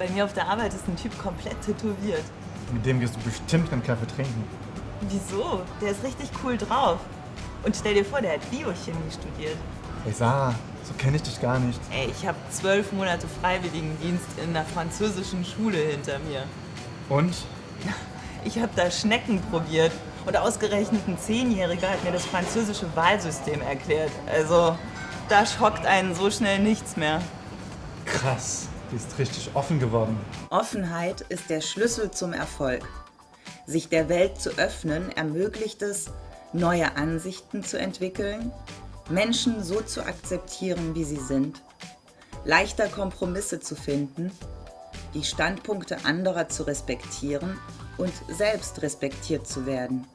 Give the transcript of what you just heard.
Bei mir auf der Arbeit ist ein Typ komplett tätowiert. Mit dem gehst du bestimmt einen Kaffee trinken. Wieso? Der ist richtig cool drauf. Und stell dir vor, der hat Biochemie studiert. Hey Sarah, so kenne ich dich gar nicht. Ey, ich habe zwölf Monate Freiwilligendienst in einer französischen Schule hinter mir. Und? Ich habe da Schnecken probiert. Und ausgerechnet ein Zehnjähriger hat mir das französische Wahlsystem erklärt. Also, da schockt einen so schnell nichts mehr. Krass, die ist richtig offen geworden. Offenheit ist der Schlüssel zum Erfolg. Sich der Welt zu öffnen ermöglicht es, neue Ansichten zu entwickeln, Menschen so zu akzeptieren, wie sie sind, leichter Kompromisse zu finden, die Standpunkte anderer zu respektieren und selbst respektiert zu werden.